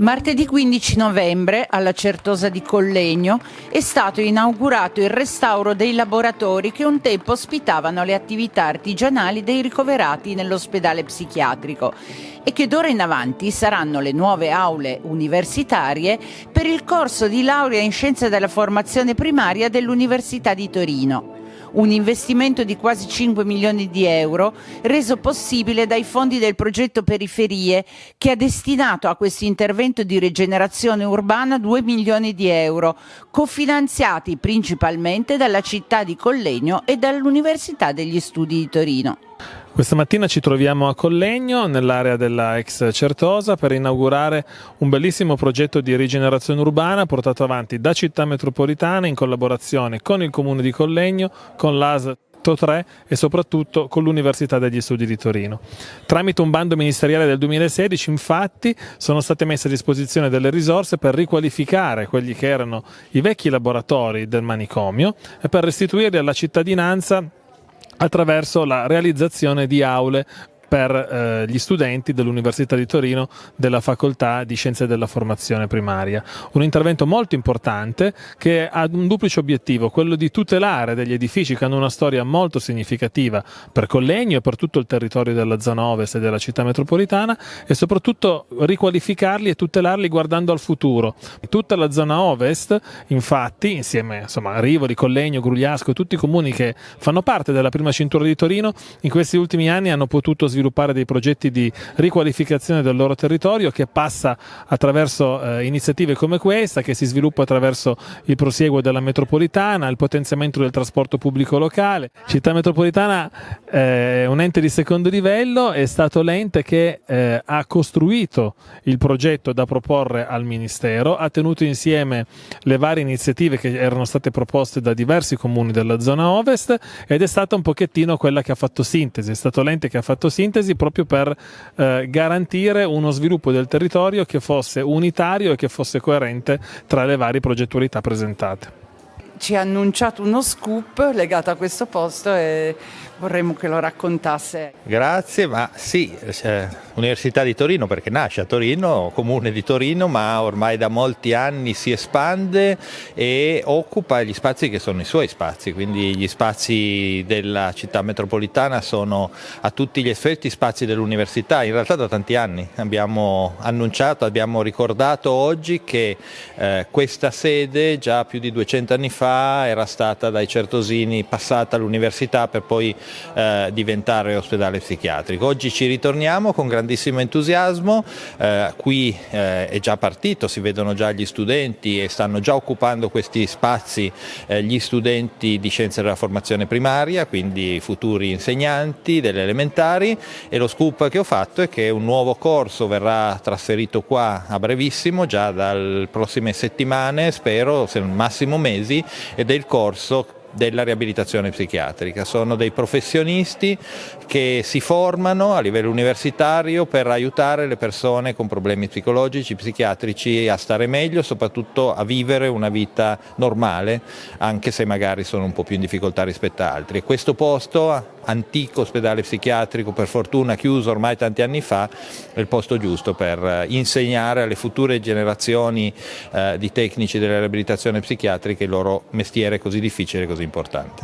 Martedì 15 novembre, alla Certosa di Collegno, è stato inaugurato il restauro dei laboratori che un tempo ospitavano le attività artigianali dei ricoverati nell'ospedale psichiatrico e che d'ora in avanti saranno le nuove aule universitarie per il corso di laurea in scienze della formazione primaria dell'Università di Torino un investimento di quasi 5 milioni di euro reso possibile dai fondi del progetto Periferie che ha destinato a questo intervento di rigenerazione urbana 2 milioni di euro, cofinanziati principalmente dalla città di Collegno e dall'Università degli Studi di Torino. Questa mattina ci troviamo a Collegno, nell'area della ex Certosa, per inaugurare un bellissimo progetto di rigenerazione urbana portato avanti da Città Metropolitana in collaborazione con il Comune di Collegno, con l'AS 3 e soprattutto con l'Università degli Studi di Torino. Tramite un bando ministeriale del 2016 infatti sono state messe a disposizione delle risorse per riqualificare quelli che erano i vecchi laboratori del manicomio e per restituirli alla cittadinanza attraverso la realizzazione di aule per eh, gli studenti dell'Università di Torino della Facoltà di Scienze della Formazione Primaria. Un intervento molto importante che ha un duplice obiettivo, quello di tutelare degli edifici che hanno una storia molto significativa per Collegno e per tutto il territorio della zona ovest e della città metropolitana e soprattutto riqualificarli e tutelarli guardando al futuro. Tutta la zona ovest, infatti, insieme insomma, a Rivoli, Collegno, Grugliasco, tutti i comuni che fanno parte della prima cintura di Torino, in questi ultimi anni hanno potuto sviluppare sviluppare dei progetti di riqualificazione del loro territorio che passa attraverso eh, iniziative come questa, che si sviluppa attraverso il prosieguo della metropolitana, il potenziamento del trasporto pubblico locale. Città metropolitana eh, è un ente di secondo livello, è stato l'ente che eh, ha costruito il progetto da proporre al Ministero, ha tenuto insieme le varie iniziative che erano state proposte da diversi comuni della zona ovest ed è stata un pochettino quella che ha fatto sintesi, è stato l'ente che ha fatto sintesi sintesi proprio per eh, garantire uno sviluppo del territorio che fosse unitario e che fosse coerente tra le varie progettualità presentate ci ha annunciato uno scoop legato a questo posto e vorremmo che lo raccontasse. Grazie, ma sì, cioè, Università di Torino perché nasce a Torino, comune di Torino, ma ormai da molti anni si espande e occupa gli spazi che sono i suoi spazi, quindi gli spazi della città metropolitana sono a tutti gli effetti spazi dell'università, in realtà da tanti anni abbiamo annunciato, abbiamo ricordato oggi che eh, questa sede già più di 200 anni fa era stata dai certosini passata all'università per poi eh, diventare ospedale psichiatrico. Oggi ci ritorniamo con grandissimo entusiasmo, eh, qui eh, è già partito, si vedono già gli studenti e stanno già occupando questi spazi eh, gli studenti di scienze della formazione primaria, quindi futuri insegnanti delle elementari e lo scoop che ho fatto è che un nuovo corso verrà trasferito qua a brevissimo, già dalle prossime settimane, spero, se massimo mesi, ed è il corso della riabilitazione psichiatrica. Sono dei professionisti che si formano a livello universitario per aiutare le persone con problemi psicologici, psichiatrici a stare meglio, soprattutto a vivere una vita normale, anche se magari sono un po' più in difficoltà rispetto a altri. E questo posto, antico ospedale psichiatrico, per fortuna chiuso ormai tanti anni fa, è il posto giusto per insegnare alle future generazioni eh, di tecnici della riabilitazione psichiatrica il loro mestiere così difficile e così importante.